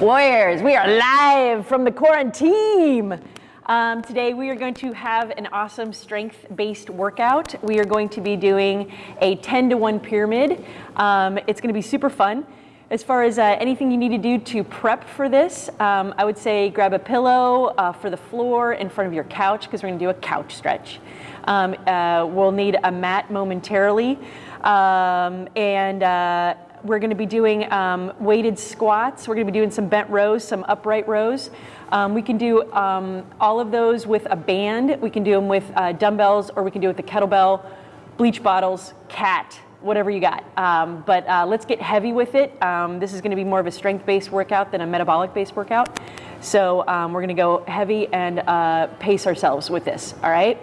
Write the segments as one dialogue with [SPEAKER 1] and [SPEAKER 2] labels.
[SPEAKER 1] Warriors, we are live from the quarantine. Um, today we are going to have an awesome strength-based workout. We are going to be doing a 10 to 1 pyramid. Um, it's going to be super fun. As far as uh, anything you need to do to prep for this, um, I would say grab a pillow uh, for the floor in front of your couch because we're going to do a couch stretch. Um, uh, we'll need a mat momentarily. Um, and uh, we're going to be doing um, weighted squats. We're going to be doing some bent rows, some upright rows. Um, we can do um, all of those with a band. We can do them with uh, dumbbells, or we can do it with the kettlebell, bleach bottles, cat, whatever you got. Um, but uh, let's get heavy with it. Um, this is going to be more of a strength-based workout than a metabolic-based workout. So um, we're going to go heavy and uh, pace ourselves with this. All right.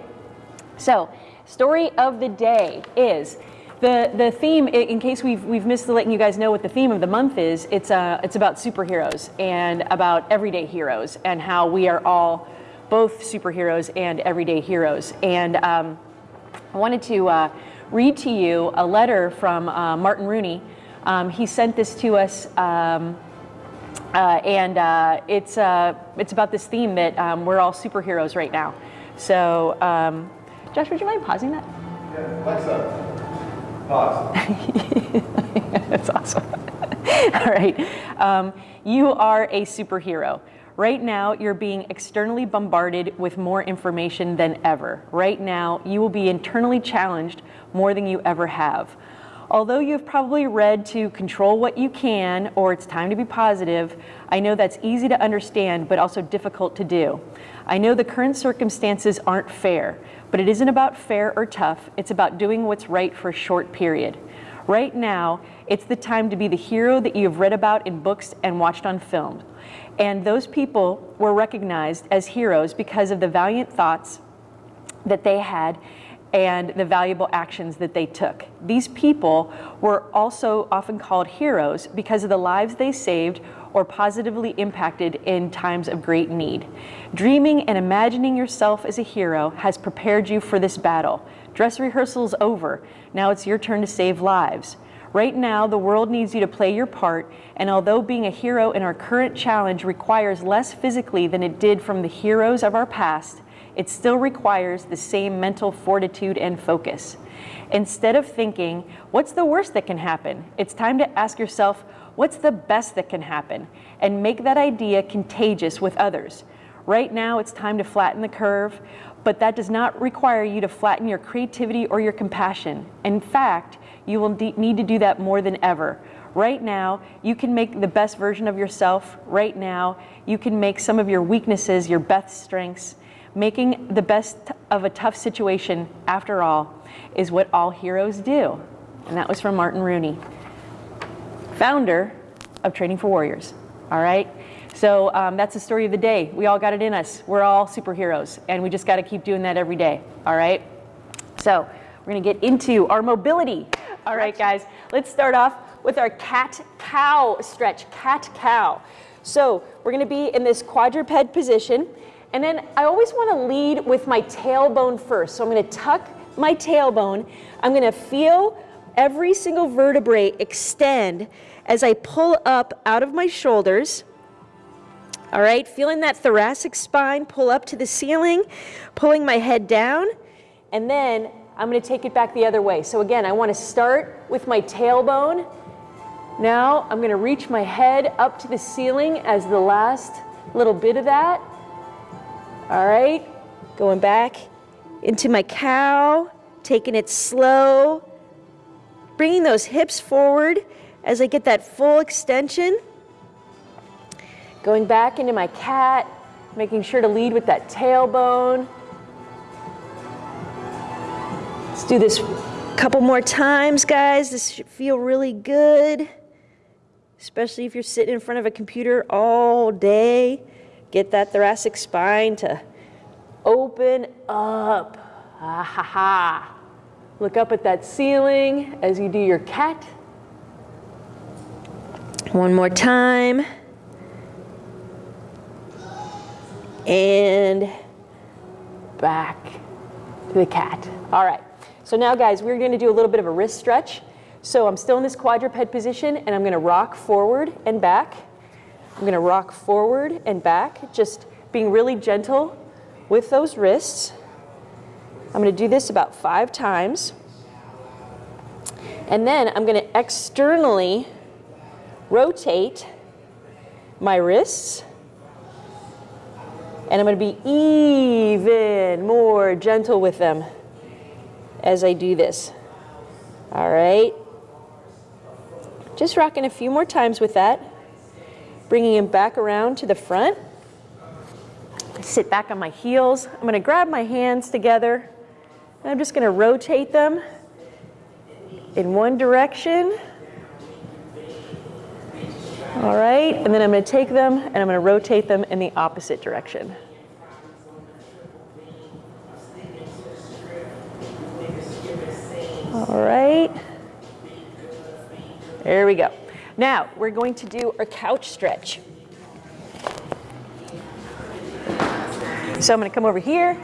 [SPEAKER 1] So story of the day is the, the theme, in case we've, we've missed letting you guys know what the theme of the month is, it's, uh, it's about superheroes and about everyday heroes and how we are all both superheroes and everyday heroes. And um, I wanted to uh, read to you a letter from uh, Martin Rooney. Um, he sent this to us um, uh, and uh, it's, uh, it's about this theme that um, we're all superheroes right now. So, um, Josh, would you mind pausing that?
[SPEAKER 2] Yeah, Alexa.
[SPEAKER 1] That's awesome. All right. Um, you are a superhero. Right now, you're being externally bombarded with more information than ever. Right now, you will be internally challenged more than you ever have. Although you've probably read to control what you can or it's time to be positive, I know that's easy to understand but also difficult to do. I know the current circumstances aren't fair, but it isn't about fair or tough, it's about doing what's right for a short period. Right now, it's the time to be the hero that you have read about in books and watched on film. And those people were recognized as heroes because of the valiant thoughts that they had and the valuable actions that they took. These people were also often called heroes because of the lives they saved or positively impacted in times of great need. Dreaming and imagining yourself as a hero has prepared you for this battle. Dress rehearsal's over. Now it's your turn to save lives. Right now, the world needs you to play your part, and although being a hero in our current challenge requires less physically than it did from the heroes of our past, it still requires the same mental fortitude and focus. Instead of thinking, what's the worst that can happen? It's time to ask yourself, What's the best that can happen? And make that idea contagious with others. Right now, it's time to flatten the curve, but that does not require you to flatten your creativity or your compassion. In fact, you will need to do that more than ever. Right now, you can make the best version of yourself. Right now, you can make some of your weaknesses your best strengths. Making the best of a tough situation, after all, is what all heroes do. And that was from Martin Rooney founder of Training for Warriors. All right? So um, that's the story of the day. We all got it in us. We're all superheroes, and we just got to keep doing that every day. All right? So we're going to get into our mobility. All right, guys, let's start off with our cat cow stretch. Cat cow. So we're going to be in this quadruped position. And then I always want to lead with my tailbone first. So I'm going to tuck my tailbone. I'm going to feel every single vertebrae extend as I pull up out of my shoulders. All right, feeling that thoracic spine pull up to the ceiling, pulling my head down, and then I'm going to take it back the other way. So again, I want to start with my tailbone. Now I'm going to reach my head up to the ceiling as the last little bit of that. All right, going back into my cow, taking it slow, bringing those hips forward as I get that full extension. Going back into my cat, making sure to lead with that tailbone. Let's do this a couple more times, guys. This should feel really good, especially if you're sitting in front of a computer all day. Get that thoracic spine to open up. Ah ha ha. Look up at that ceiling as you do your cat. One more time. And back to the cat. All right. So now, guys, we're going to do a little bit of a wrist stretch. So I'm still in this quadruped position, and I'm going to rock forward and back. I'm going to rock forward and back, just being really gentle with those wrists. I'm going to do this about five times. And then I'm going to externally rotate my wrists. And I'm going to be even more gentle with them as I do this. All right. Just rocking a few more times with that. Bringing him back around to the front. Sit back on my heels. I'm going to grab my hands together. And I'm just going to rotate them in one direction. All right, and then I'm going to take them and I'm going to rotate them in the opposite direction. All right. There we go. Now, we're going to do our couch stretch. So I'm going to come over here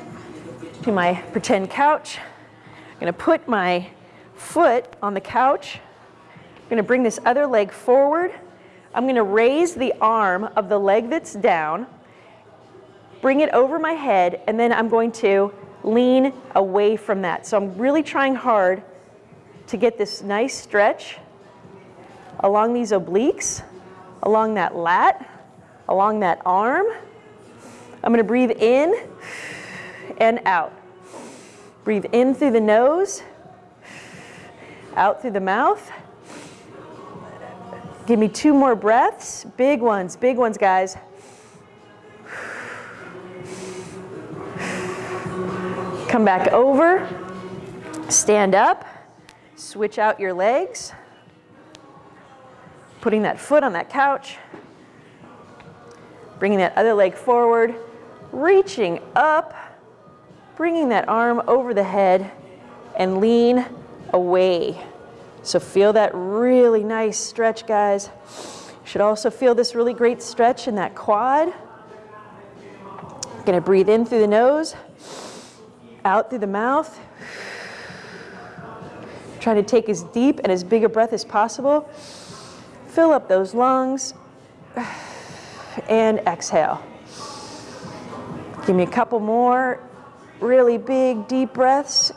[SPEAKER 1] to my pretend couch. I'm going to put my foot on the couch. I'm going to bring this other leg forward. I'm going to raise the arm of the leg that's down, bring it over my head, and then I'm going to lean away from that. So I'm really trying hard to get this nice stretch along these obliques, along that lat, along that arm. I'm to breathe in and out. Breathe in through the nose, out through the mouth. Give me two more breaths. Big ones, big ones, guys. Come back over, stand up, switch out your legs, putting that foot on that couch, bringing that other leg forward, reaching up, bringing that arm over the head, and lean away. So feel that really nice stretch, guys. You should also feel this really great stretch in that quad. Gonna breathe in through the nose, out through the mouth. Try to take as deep and as big a breath as possible. Fill up those lungs and exhale. Give me a couple more really big, deep breaths.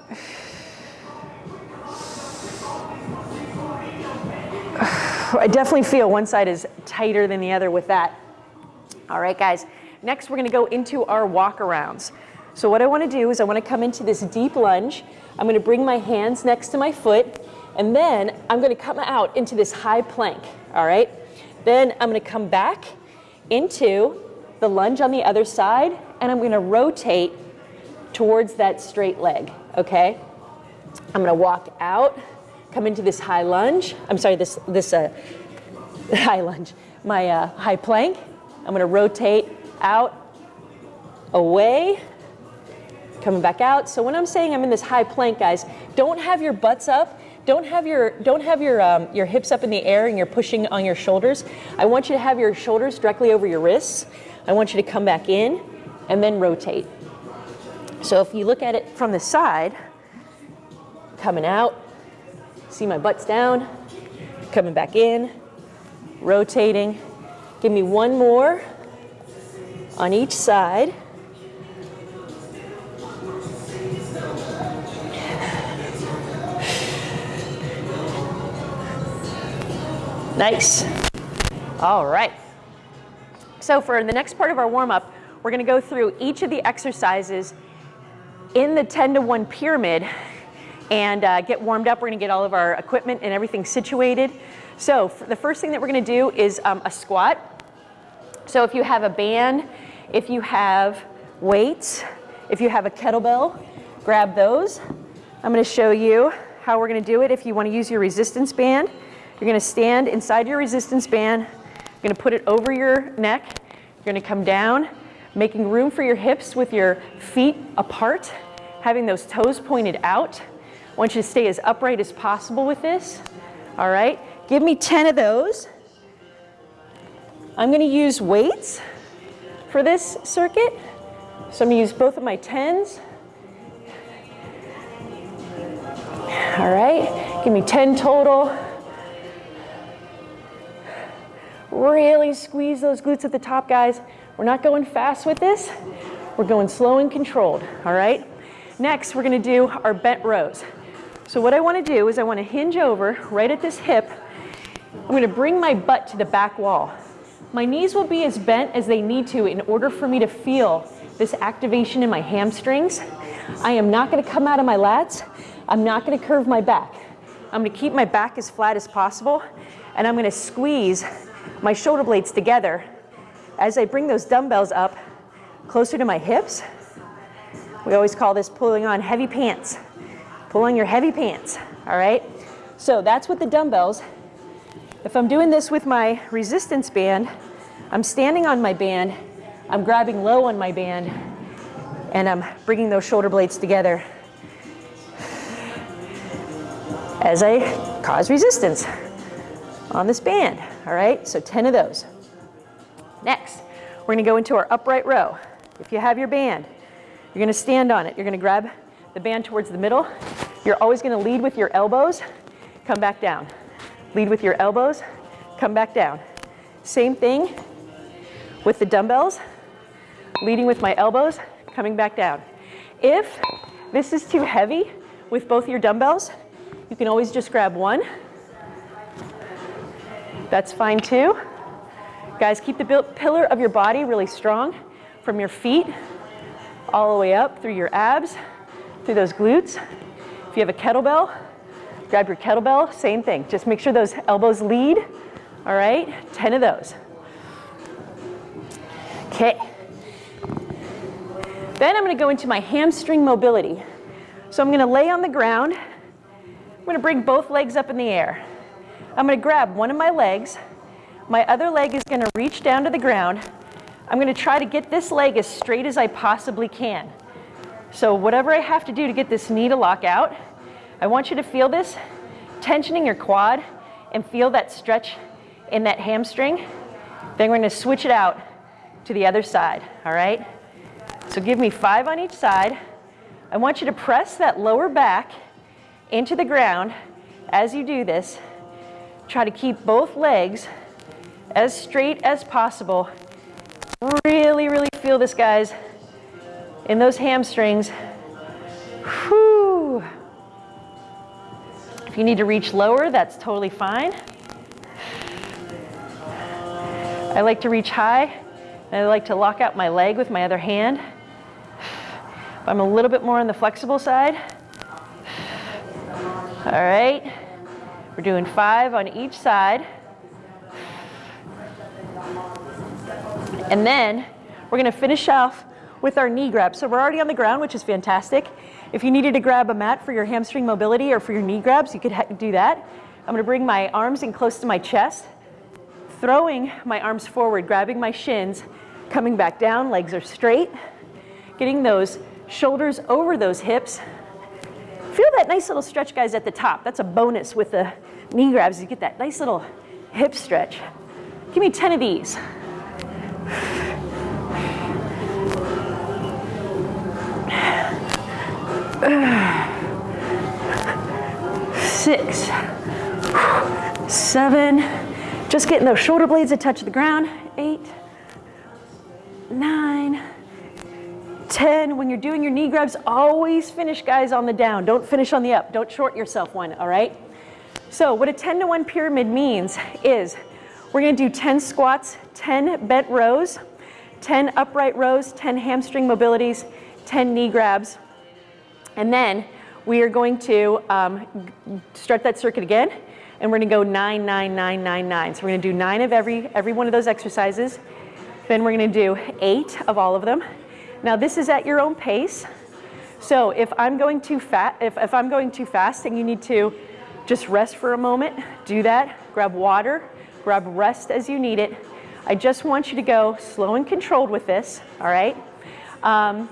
[SPEAKER 1] I definitely feel one side is tighter than the other with that. All right, guys. Next, we're going to go into our walk arounds. So what I want to do is I want to come into this deep lunge. I'm going to bring my hands next to my foot, and then I'm going to come out into this high plank. All right. Then I'm going to come back into the lunge on the other side, and I'm going to rotate towards that straight leg. Okay. I'm going to walk out come into this high lunge. I'm sorry, this, this uh, high lunge, my uh, high plank. I'm gonna rotate out, away, coming back out. So when I'm saying I'm in this high plank, guys, don't have your butts up. Don't have your don't have your um, your hips up in the air and you're pushing on your shoulders. I want you to have your shoulders directly over your wrists. I want you to come back in and then rotate. So if you look at it from the side, coming out, See my butt's down, coming back in, rotating. Give me one more on each side. Nice. All right. So for the next part of our warm-up, we're going to go through each of the exercises in the 10 to 1 pyramid and uh, get warmed up. We're gonna get all of our equipment and everything situated. So the first thing that we're gonna do is um, a squat. So if you have a band, if you have weights, if you have a kettlebell, grab those. I'm gonna show you how we're gonna do it. If you wanna use your resistance band, you're gonna stand inside your resistance band, you're gonna put it over your neck, you're gonna come down, making room for your hips with your feet apart, having those toes pointed out. I want you to stay as upright as possible with this. All right, give me 10 of those. I'm gonna use weights for this circuit. So I'm gonna use both of my 10s. All right, give me 10 total. Really squeeze those glutes at the top, guys. We're not going fast with this. We're going slow and controlled, all right? Next, we're gonna do our bent rows. So what I wanna do is I wanna hinge over right at this hip. I'm gonna bring my butt to the back wall. My knees will be as bent as they need to in order for me to feel this activation in my hamstrings. I am not gonna come out of my lats. I'm not gonna curve my back. I'm gonna keep my back as flat as possible and I'm gonna squeeze my shoulder blades together as I bring those dumbbells up closer to my hips. We always call this pulling on heavy pants. Pull on your heavy pants, all right? So that's with the dumbbells. If I'm doing this with my resistance band, I'm standing on my band, I'm grabbing low on my band, and I'm bringing those shoulder blades together as I cause resistance on this band, all right? So 10 of those. Next, we're gonna go into our upright row. If you have your band, you're gonna stand on it. You're gonna grab the band towards the middle. You're always gonna lead with your elbows, come back down. Lead with your elbows, come back down. Same thing with the dumbbells, leading with my elbows, coming back down. If this is too heavy with both your dumbbells, you can always just grab one. That's fine too. Guys, keep the pillar of your body really strong from your feet all the way up through your abs, through those glutes. If you have a kettlebell, grab your kettlebell, same thing. Just make sure those elbows lead, all right? 10 of those. Okay. Then I'm gonna go into my hamstring mobility. So I'm gonna lay on the ground. I'm gonna bring both legs up in the air. I'm gonna grab one of my legs. My other leg is gonna reach down to the ground. I'm gonna try to get this leg as straight as I possibly can. So whatever I have to do to get this knee to lock out, I want you to feel this, tensioning your quad and feel that stretch in that hamstring. Then we're gonna switch it out to the other side, all right? So give me five on each side. I want you to press that lower back into the ground as you do this. Try to keep both legs as straight as possible Really, really feel this, guys, in those hamstrings. Whew. If you need to reach lower, that's totally fine. I like to reach high. and I like to lock out my leg with my other hand. I'm a little bit more on the flexible side. All right. We're doing five on each side. And then we're gonna finish off with our knee grab. So we're already on the ground, which is fantastic. If you needed to grab a mat for your hamstring mobility or for your knee grabs, you could do that. I'm gonna bring my arms in close to my chest, throwing my arms forward, grabbing my shins, coming back down, legs are straight, getting those shoulders over those hips. Feel that nice little stretch, guys, at the top. That's a bonus with the knee grabs. You get that nice little hip stretch. Give me 10 of these. Six, seven, just getting those shoulder blades to touch the ground. Eight, nine, 10. When you're doing your knee grabs, always finish, guys, on the down. Don't finish on the up. Don't short yourself one, all right? So what a 10 to 1 pyramid means is we're gonna do 10 squats, 10 bent rows, 10 upright rows, 10 hamstring mobilities, 10 knee grabs. And then we are going to um, start that circuit again, and we're gonna go nine, nine, nine, nine, nine. So we're gonna do nine of every, every one of those exercises. Then we're gonna do eight of all of them. Now this is at your own pace. So if I'm going too fat, if, if I'm going too fast and you need to just rest for a moment, do that. Grab water, grab rest as you need it. I just want you to go slow and controlled with this, all right? Um,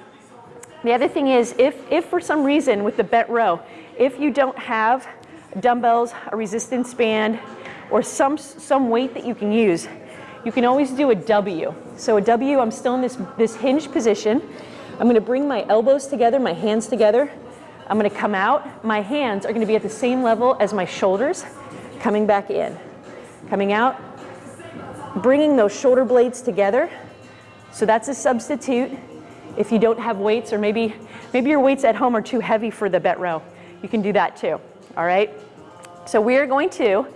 [SPEAKER 1] the other thing is, if, if for some reason with the bent row, if you don't have dumbbells, a resistance band, or some, some weight that you can use, you can always do a W. So a W, I'm still in this, this hinged position. I'm gonna bring my elbows together, my hands together. I'm gonna come out. My hands are gonna be at the same level as my shoulders, coming back in coming out, bringing those shoulder blades together. So that's a substitute if you don't have weights or maybe, maybe your weights at home are too heavy for the bent row. You can do that too, all right? So we are going to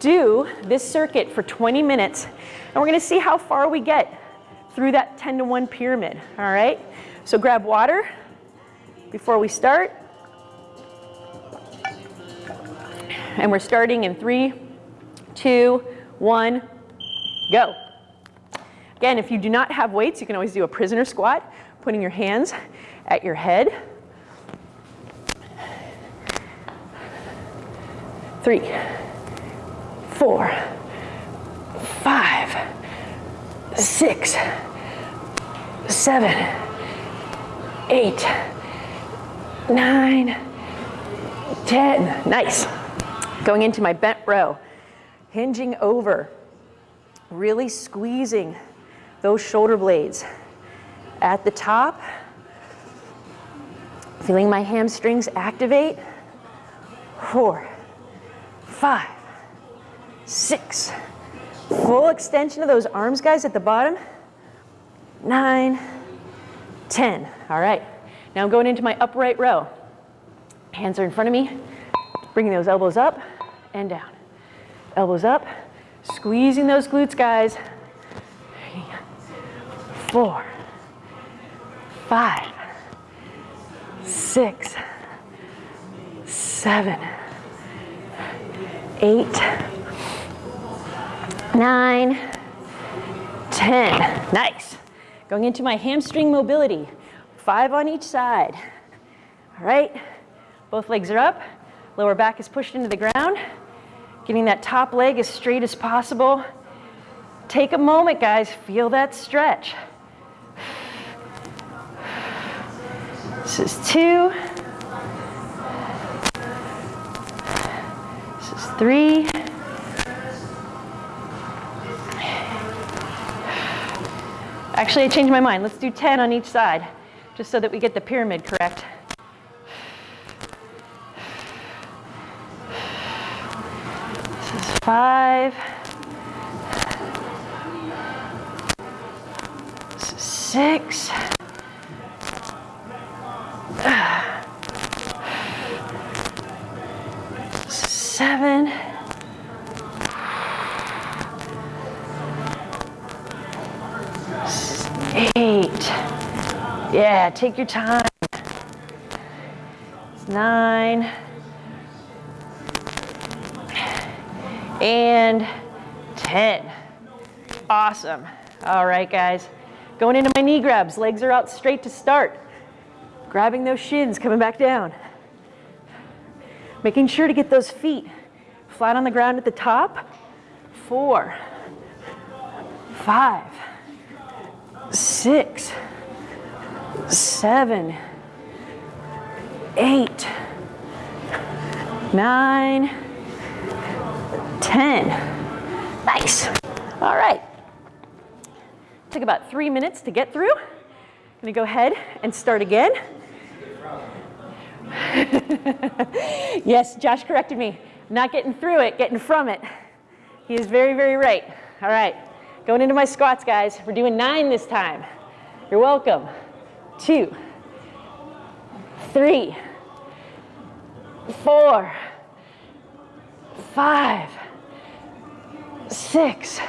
[SPEAKER 1] do this circuit for 20 minutes and we're gonna see how far we get through that 10 to 1 pyramid, all right? So grab water before we start. And we're starting in three, two, one, go. Again, if you do not have weights, you can always do a prisoner squat, putting your hands at your head. Three, four, five, six, seven, eight, nine, ten. Nice. Going into my bent row, hinging over, really squeezing those shoulder blades. At the top, feeling my hamstrings activate. Four, five, six, full extension of those arms, guys, at the bottom. Nine, ten. All right. Now I'm going into my upright row. Hands are in front of me, bringing those elbows up and down. Elbows up, squeezing those glutes, guys. Four, five, six, seven, eight, nine, ten. Nice. Going into my hamstring mobility. Five on each side. All right. Both legs are up. Lower back is pushed into the ground. Getting that top leg as straight as possible. Take a moment, guys. Feel that stretch. This is two. This is three. Actually, I changed my mind. Let's do 10 on each side, just so that we get the pyramid correct. This is five. This is six. Take your time. Nine. And 10. Awesome. All right, guys. Going into my knee grabs. Legs are out straight to start. Grabbing those shins, coming back down. Making sure to get those feet flat on the ground at the top. Four, five, six, seven, eight, nine, ten. Nice. All right. Took about three minutes to get through. I'm gonna go ahead and start again. yes, Josh corrected me. Not getting through it, getting from it. He is very, very right. All right, going into my squats, guys. We're doing nine this time. You're welcome. Two, three, four, five, six,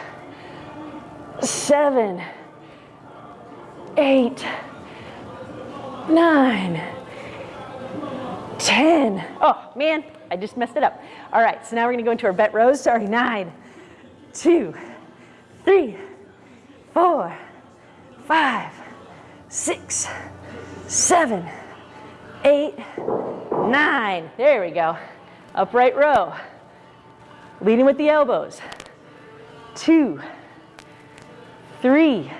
[SPEAKER 1] seven, eight, nine, ten. Oh, man, I just messed it up. All right, so now we're gonna go into our bent rows. Sorry, nine, two, three, four, five, six, seven, eight, nine. There we go. Upright row. Leading with the elbows. Two, three,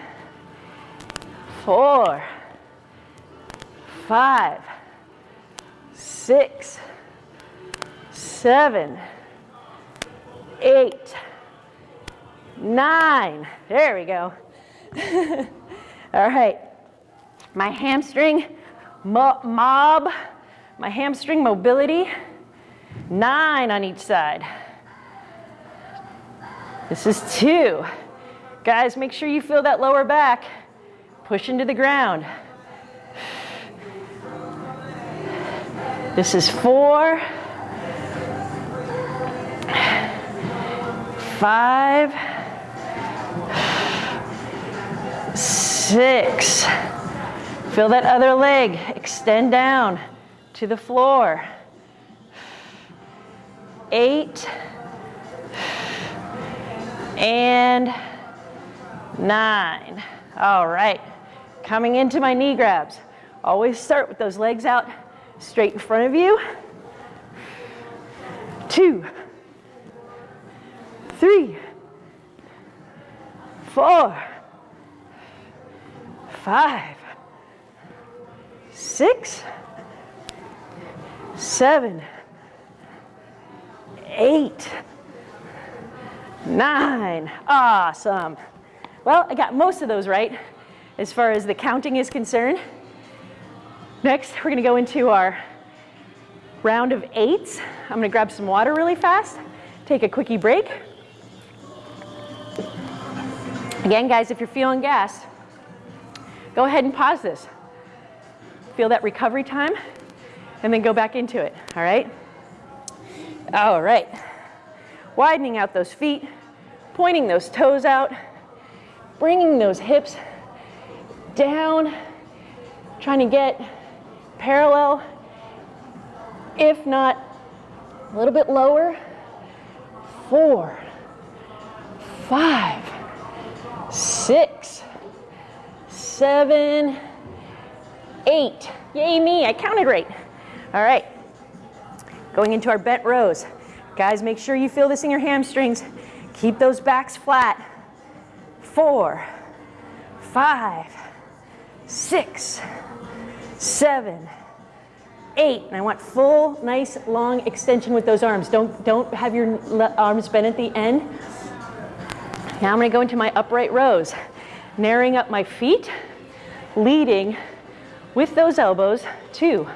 [SPEAKER 1] four, five, six, seven, eight, nine. There we go. All right. My hamstring mo mob, my hamstring mobility, nine on each side. This is two. Guys, make sure you feel that lower back. Push into the ground. This is four, five, six. Feel that other leg extend down to the floor. Eight and nine. All right, coming into my knee grabs. Always start with those legs out straight in front of you. Two, three, four, five, six, seven, eight, nine. Awesome. Well, I got most of those right as far as the counting is concerned. Next, we're gonna go into our round of eights. I'm gonna grab some water really fast, take a quickie break. Again, guys, if you're feeling gas, go ahead and pause this. Feel that recovery time, and then go back into it, all right? All right. Widening out those feet, pointing those toes out, bringing those hips down, trying to get parallel, if not a little bit lower. Four, five, six, seven, eight. Yay me, I counted right. All right, going into our bent rows. Guys, make sure you feel this in your hamstrings. Keep those backs flat. Four, five, six, seven, eight. And I want full, nice, long extension with those arms. Don't, don't have your arms bent at the end. Now I'm gonna go into my upright rows, narrowing up my feet, leading with those elbows, two,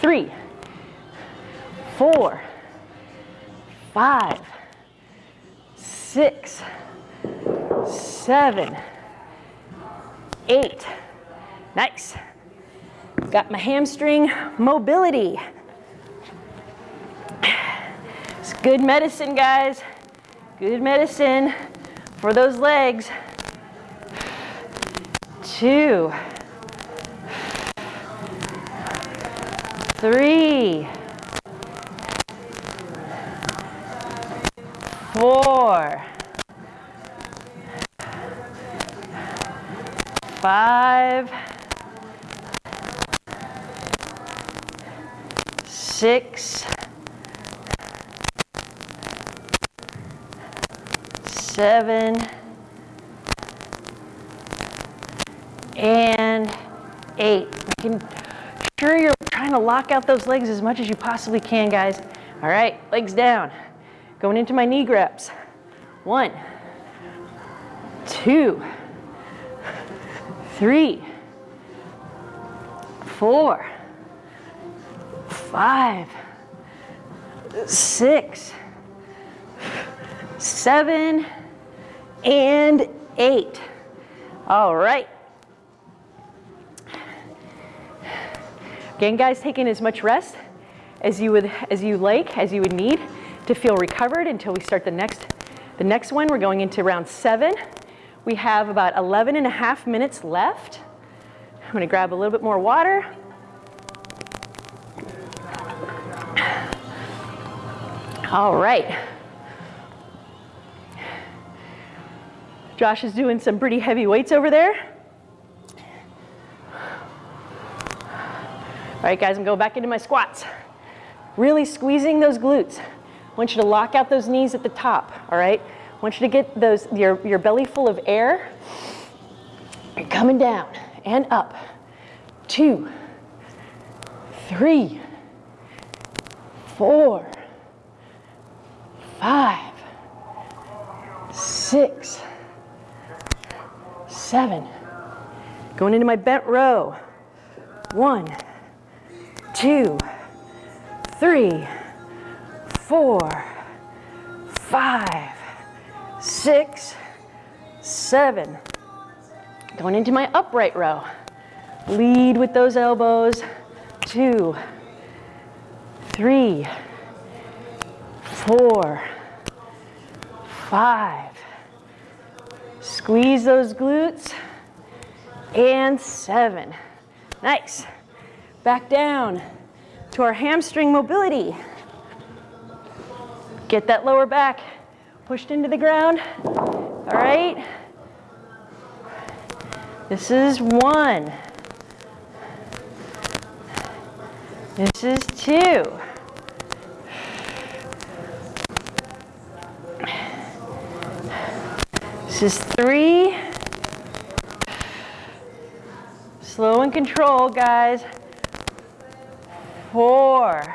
[SPEAKER 1] three, four, five, six, seven, eight. Nice. Got my hamstring mobility. It's good medicine, guys. Good medicine for those legs. Two, three, four, five, six, seven, and eight. I can sure you're trying to lock out those legs as much as you possibly can, guys. All right, legs down. Going into my knee grabs. One, two, three, four, five, six, seven, and eight. All right. Again, guys, taking as much rest as you would as you like, as you would need to feel recovered until we start the next the next one. We're going into round seven. We have about 11 and a half minutes left. I'm gonna grab a little bit more water. All right. Josh is doing some pretty heavy weights over there. All right, guys, I'm going back into my squats. Really squeezing those glutes. I want you to lock out those knees at the top, all right? I want you to get those your, your belly full of air. You're coming down and up. Two, three, four, five, six, seven. Going into my bent row. One, two, three, four, five, six, seven. Going into my upright row. Lead with those elbows. Two, three, four, five. Squeeze those glutes. And seven. Nice. Back down to our hamstring mobility. Get that lower back pushed into the ground. All right. This is one. This is two. This is three. Slow and control, guys. Four.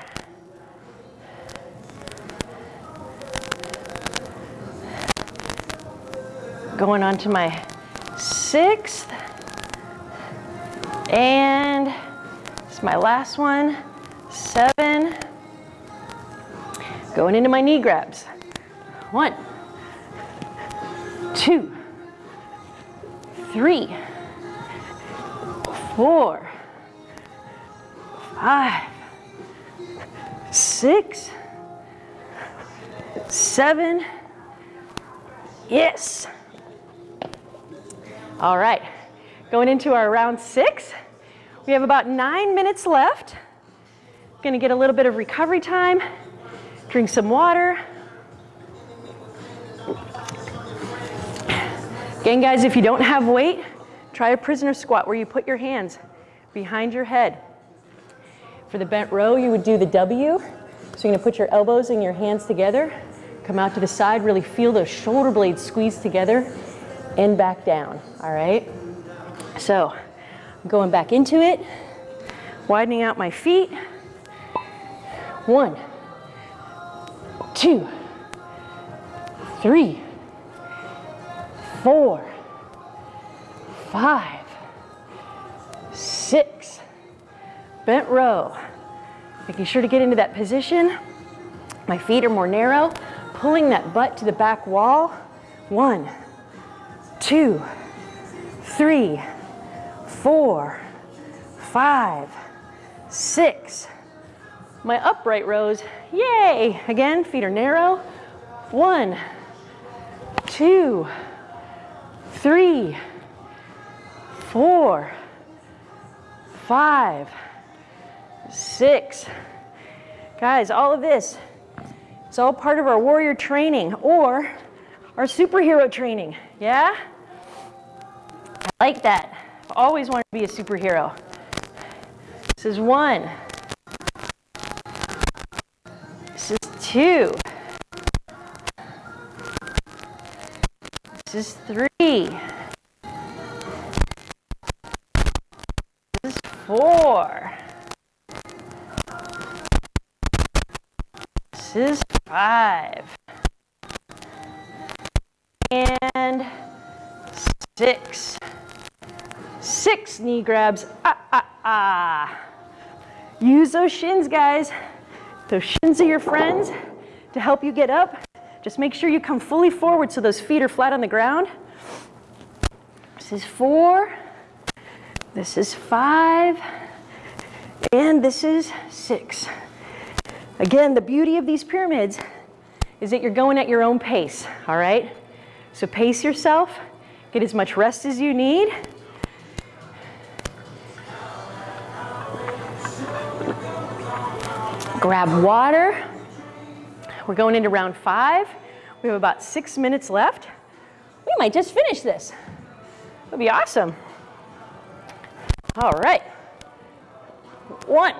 [SPEAKER 1] Going on to my sixth. And it's my last one, seven. Going into my knee grabs. One, two, three, four, five, six, seven. Yes. All right, going into our round six. We have about nine minutes left. Gonna get a little bit of recovery time, drink some water. Again, guys, if you don't have weight, try a prisoner squat where you put your hands behind your head. For the bent row, you would do the W. So you're gonna put your elbows and your hands together, come out to the side, really feel those shoulder blades squeeze together and back down, all right? So going back into it, widening out my feet. One, two, three, four, five, six. Bent row. Making sure to get into that position. My feet are more narrow. Pulling that butt to the back wall. One, two, three, four, five, six. My upright rows, yay! Again, feet are narrow. One, two, three, four, five, six. Guys, all of this, it's all part of our warrior training or our superhero training, yeah? I like that. I've always wanted to be a superhero. This is one. This is two. This is three. This is four. Is five. And six. Six knee grabs. Ah, ah, ah. Use those shins, guys. Those shins are your friends to help you get up. Just make sure you come fully forward so those feet are flat on the ground. This is four. This is five. And this is six. Again, the beauty of these pyramids is that you're going at your own pace, all right? So pace yourself, get as much rest as you need. Grab water. We're going into round five. We have about six minutes left. We might just finish this. That'd be awesome. All right. One,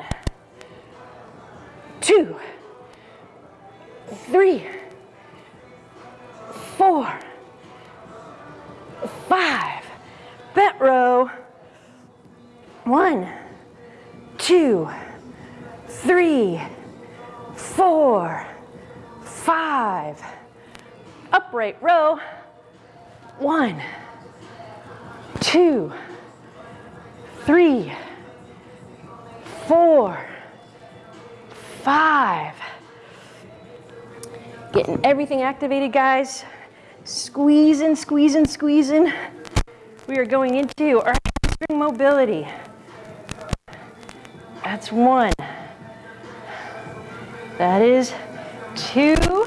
[SPEAKER 1] two, three, four, five. Bent row. One, two, three, four, five. Upright row. One, two, three, four, five. Getting everything activated, guys. Squeezing, squeezing, squeezing. We are going into our hamstring mobility. That's one. That is two.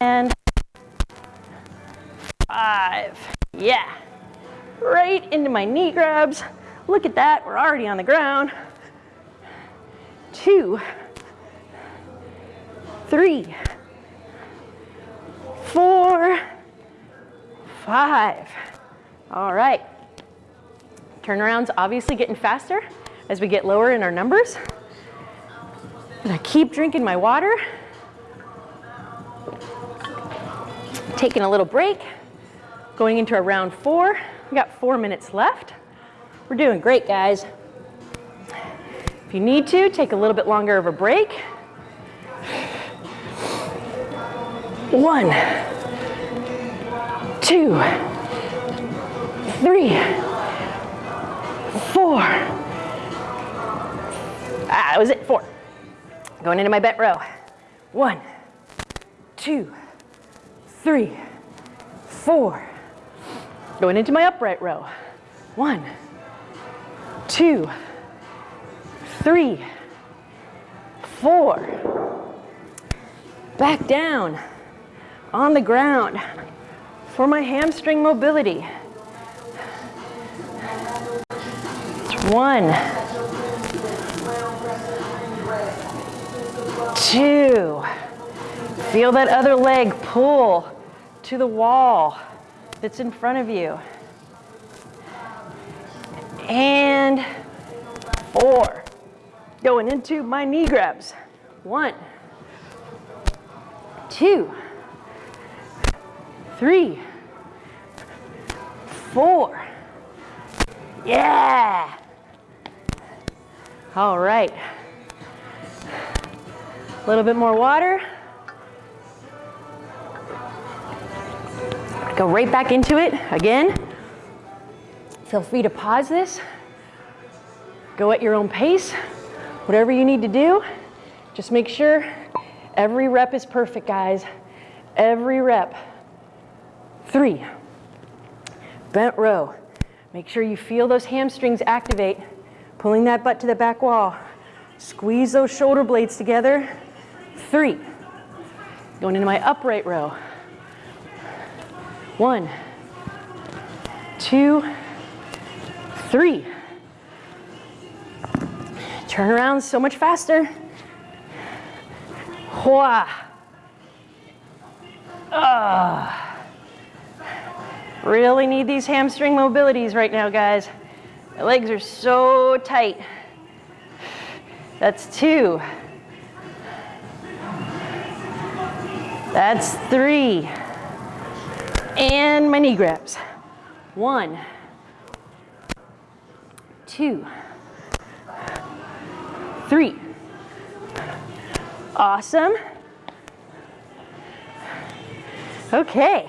[SPEAKER 1] And five. Yeah. Right into my knee grabs. Look at that, we're already on the ground. Two, three, four, five. All right. Turnarounds obviously getting faster as we get lower in our numbers. And I keep drinking my water. Taking a little break. Going into a round four. We got four minutes left. We're doing great, guys. If you need to, take a little bit longer of a break. One, two, three, four. Ah, that was it, four. Going into my bent row. One, two, three, four. Going into my upright row. One, two, three, four. Back down on the ground for my hamstring mobility. One, two. Feel that other leg pull to the wall that's in front of you and four. Going into my knee grabs. One, two, three, four. Yeah. All right. A little bit more water. Go right back into it again. Feel free to pause this. Go at your own pace. Whatever you need to do, just make sure every rep is perfect, guys. Every rep. Three. Bent row. Make sure you feel those hamstrings activate, pulling that butt to the back wall. Squeeze those shoulder blades together. Three. Going into my upright row. One, two, three. Turn around so much faster. Hua. Ah. Really need these hamstring mobilities right now, guys. My legs are so tight. That's two. That's three. And my knee grabs. One two, three. Awesome. Okay.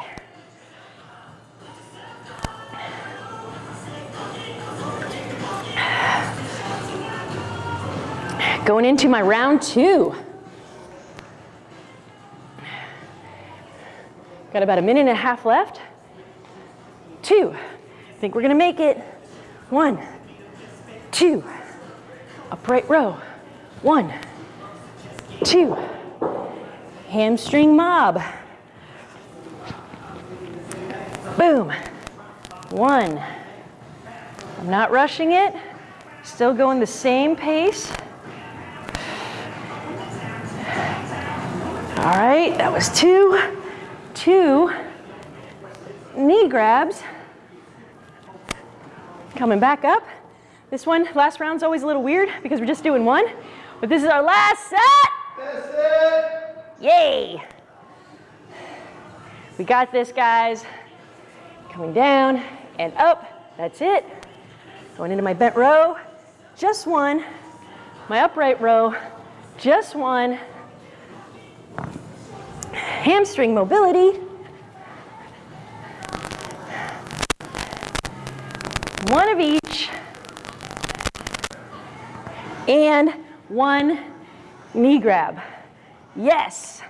[SPEAKER 1] Going into my round two. Got about a minute and a half left. Two. I think we're gonna make it. One two, upright row, one, two, hamstring mob, boom, one. I'm not rushing it, still going the same pace. All right, that was two, two knee grabs. Coming back up. This one, last round's always a little weird because we're just doing one, but this is our last set.
[SPEAKER 2] That's it.
[SPEAKER 1] Yay. We got this, guys. Coming down and up, that's it. Going into my bent row, just one. My upright row, just one. Hamstring mobility. One of each. And one knee grab. Yes.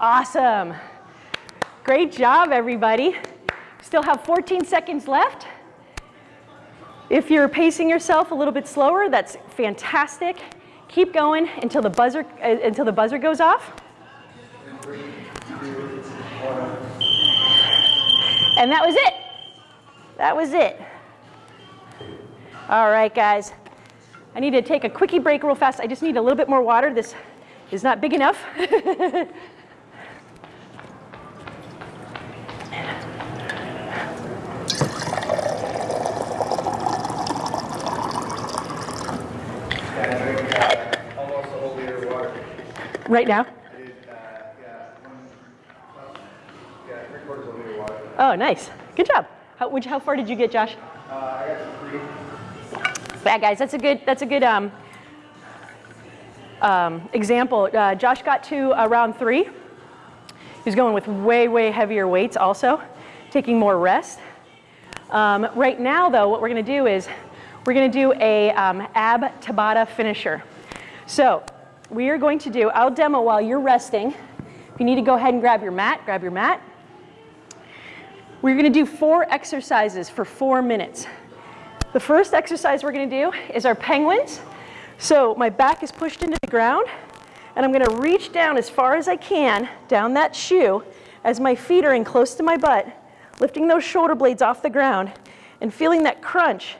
[SPEAKER 1] Awesome. Great job, everybody. Still have 14 seconds left. If you're pacing yourself a little bit slower, that's fantastic. Keep going until the buzzer, uh, until the buzzer goes off. And that was it. That was it. All right, guys. I need to take a quickie break real fast. I just need a little bit more water. This is not big enough. Right now.
[SPEAKER 2] I did, uh, yeah, one, well, yeah, three quarters of a liter of water.
[SPEAKER 1] Oh, nice. Good job. How, how far did you get, Josh?
[SPEAKER 2] Uh, I got three.
[SPEAKER 1] Yeah, guys, that's a good, that's a good um, um, example. Uh, Josh got to uh, round three. He's going with way, way heavier weights also, taking more rest. Um, right now, though, what we're going to do is we're going to do a um, ab Tabata finisher. So we are going to do, I'll demo while you're resting. If you need to go ahead and grab your mat, grab your mat. We're going to do four exercises for four minutes. The first exercise we're going to do is our penguins. So my back is pushed into the ground, and I'm going to reach down as far as I can down that shoe as my feet are in close to my butt, lifting those shoulder blades off the ground and feeling that crunch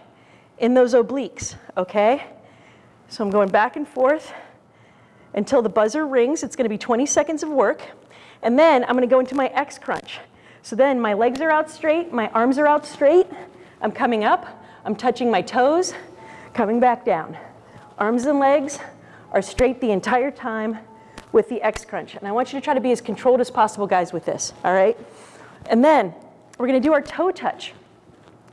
[SPEAKER 1] in those obliques, okay? So I'm going back and forth until the buzzer rings. It's going to be 20 seconds of work. And then I'm going to go into my X crunch. So then my legs are out straight, my arms are out straight. I'm coming up, I'm touching my toes, coming back down. Arms and legs are straight the entire time with the X crunch. And I want you to try to be as controlled as possible, guys, with this, all right? And then we're going to do our toe touch.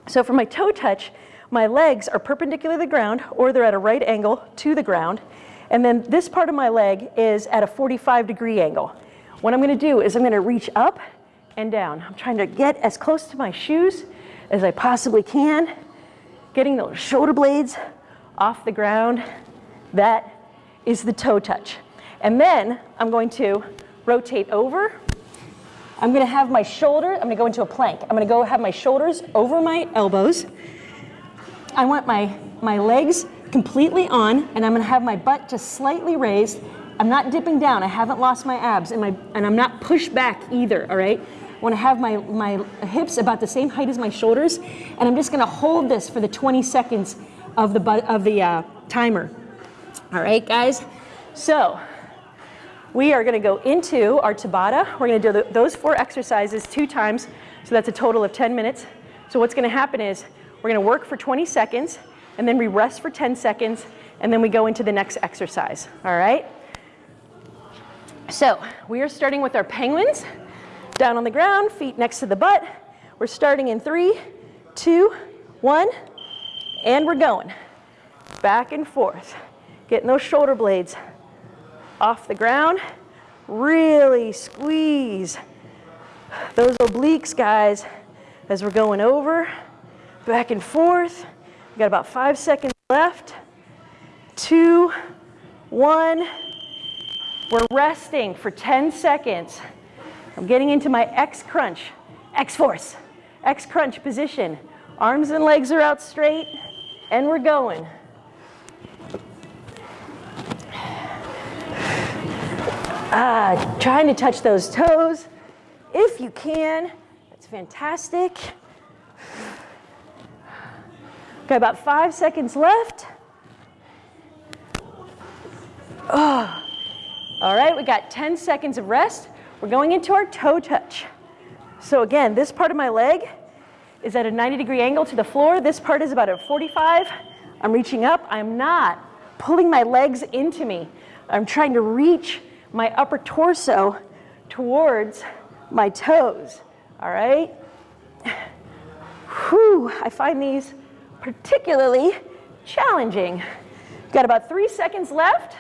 [SPEAKER 1] So for my toe touch, my legs are perpendicular to the ground or they're at a right angle to the ground. And then this part of my leg is at a 45 degree angle. What I'm gonna do is I'm gonna reach up and down. I'm trying to get as close to my shoes as I possibly can, getting those shoulder blades off the ground. That is the toe touch. And then I'm going to rotate over I'm gonna have my shoulder, I'm gonna go into a plank. I'm gonna go have my shoulders over my elbows. I want my, my legs completely on, and I'm gonna have my butt just slightly raised. I'm not dipping down, I haven't lost my abs, and, my, and I'm not pushed back either, all right? I wanna have my, my hips about the same height as my shoulders, and I'm just gonna hold this for the 20 seconds of the, of the uh, timer. All right, guys? So, we are going to go into our Tabata. We're going to do the, those four exercises two times, so that's a total of 10 minutes. So what's going to happen is we're going to work for 20 seconds, and then we rest for 10 seconds, and then we go into the next exercise, all right? So we are starting with our penguins, down on the ground, feet next to the butt. We're starting in three, two, one, and we're going. Back and forth, getting those shoulder blades off the ground. Really squeeze those obliques, guys, as we're going over, back and forth. We've got about five seconds left. Two, one. We're resting for 10 seconds. I'm getting into my X crunch, X force, X crunch position. Arms and legs are out straight, and we're going. Ah, trying to touch those toes if you can. That's fantastic. Got about five seconds left. Oh. All right, we got 10 seconds of rest. We're going into our toe touch. So again, this part of my leg is at a 90 degree angle to the floor. This part is about a 45. I'm reaching up. I'm not pulling my legs into me. I'm trying to reach my upper torso towards my toes, all right? Whew, I find these particularly challenging. Got about three seconds left.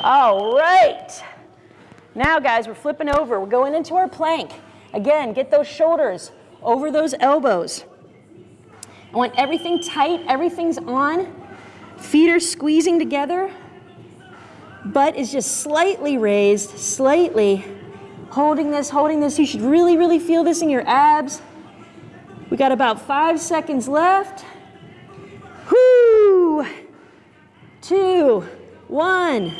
[SPEAKER 1] All right. Now, guys, we're flipping over. We're going into our plank. Again, get those shoulders over those elbows. I want everything tight, everything's on. Feet are squeezing together. Butt is just slightly raised, slightly. Holding this, holding this. You should really, really feel this in your abs. We got about five seconds left. Whoo! Two, one.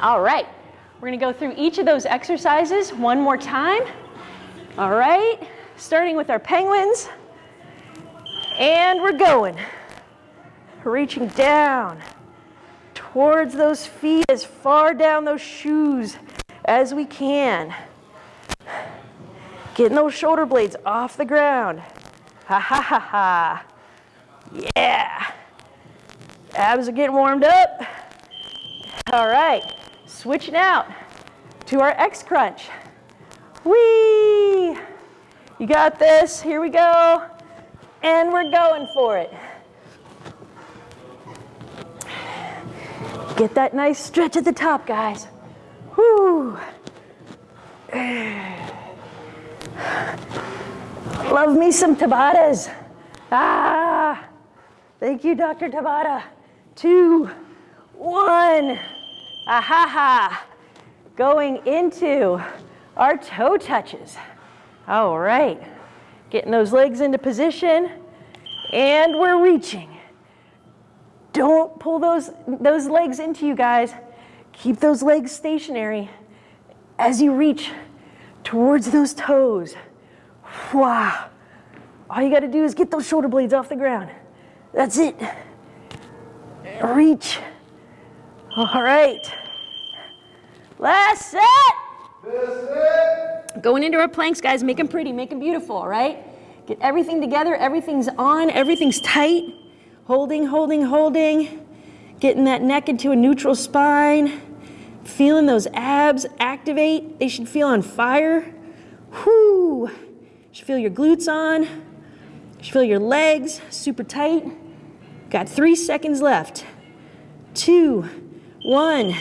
[SPEAKER 1] All right, we're gonna go through each of those exercises one more time. All right, starting with our penguins. And we're going. Reaching down towards those feet, as far down those shoes as we can. Getting those shoulder blades off the ground. Ha ha ha ha. Yeah. Abs are getting warmed up. All right, switching out to our X crunch. Whee! You got this, here we go. And we're going for it. Get that nice stretch at the top, guys. Whoo! Love me some Tabatas. Ah! Thank you, Dr. Tabata. Two, one. Ahaha. Going into our toe touches. All right. Getting those legs into position. And we're reaching. Don't pull those, those legs into you guys. Keep those legs stationary as you reach towards those toes. Wow. All you got to do is get those shoulder blades off the ground. That's it. Reach. All right. Last set. Going into our planks, guys, make them pretty, make them beautiful, all right? Get everything together, everything's on, everything's tight. Holding, holding, holding. Getting that neck into a neutral spine. Feeling those abs activate. They should feel on fire. Whoo! should feel your glutes on. You should feel your legs super tight. Got three seconds left. Two, one,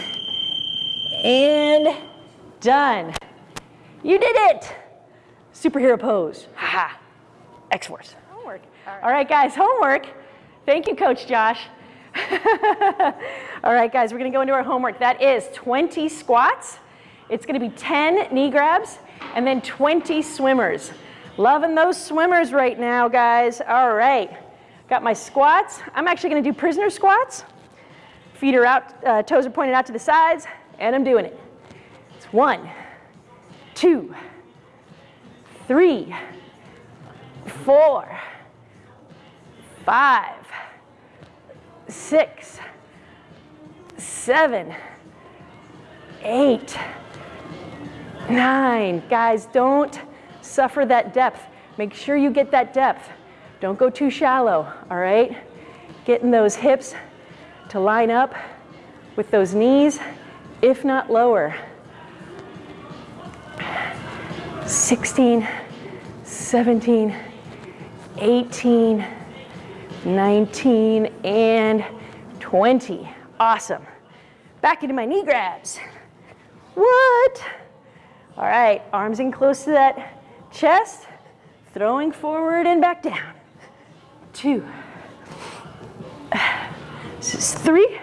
[SPEAKER 1] and done. You did it! Superhero pose. Ha ha. X-Force. Homework. All right. All right, guys, homework. Thank you, Coach Josh. All right, guys, we're gonna go into our homework. That is 20 squats. It's gonna be 10 knee grabs and then 20 swimmers. Loving those swimmers right now, guys. All right, got my squats. I'm actually gonna do prisoner squats. Feet are out, uh, toes are pointed out to the sides, and I'm doing it. It's one, two, three, four, five, six, seven, eight, nine. Guys, don't suffer that depth. Make sure you get that depth. Don't go too shallow, all right? Getting those hips to line up with those knees, if not lower. 16, 17, 18, 19, and 20. Awesome. Back into my knee grabs. What? All right, arms in close to that chest, throwing forward and back down. Two. This is three,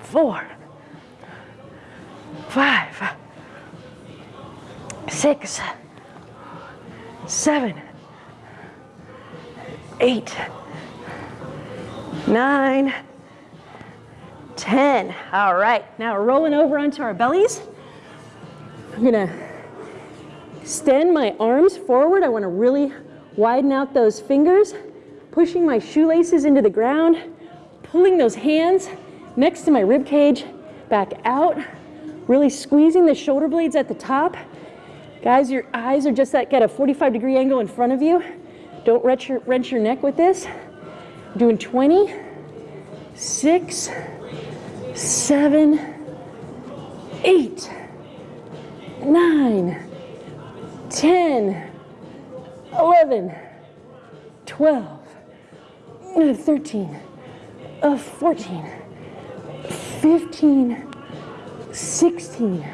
[SPEAKER 1] four, five, six, seven, eight, nine, ten. All right, now rolling over onto our bellies. I'm gonna extend my arms forward. I wanna really widen out those fingers, pushing my shoelaces into the ground, pulling those hands next to my rib cage back out, really squeezing the shoulder blades at the top. Guys, your eyes are just at, at a 45 degree angle in front of you. Don't wrench your, wrench your neck with this. Doing 20, six, seven, eight, nine, 10, 11, 12, 13, uh, 14, 15, 16,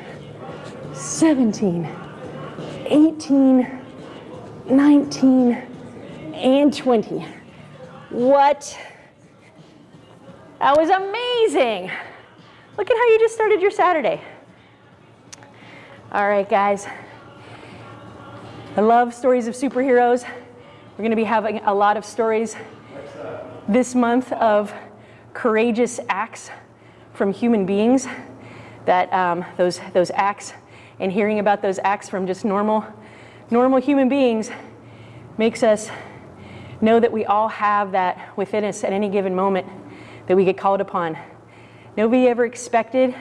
[SPEAKER 1] 17, 18, 19, and 20. What? That was amazing. Look at how you just started your Saturday. All right, guys. I love stories of superheroes. We're going to be having a lot of stories this month of courageous acts from human beings. That um, those those acts and hearing about those acts from just normal normal human beings makes us know that we all have that within us at any given moment that we get called upon. Nobody ever expected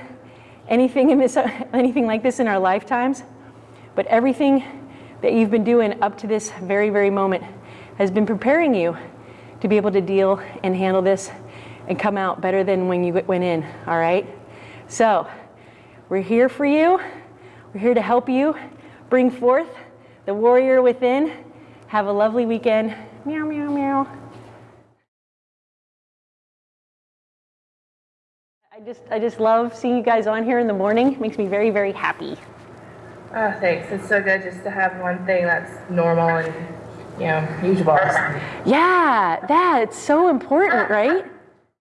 [SPEAKER 1] anything in this anything like this in our lifetimes, but everything that you've been doing up to this very very moment has been preparing you to be able to deal and handle this and come out better than when you went in, all right? So, we're here for you. We're here to help you bring forth the warrior within. Have a lovely weekend. Meow, meow, meow. I just, I just love seeing you guys on here in the morning. It makes me very, very happy.
[SPEAKER 3] Oh, thanks. It's so good just to have one thing that's normal and, you know, usual.
[SPEAKER 1] Yeah, that, it's so important, right?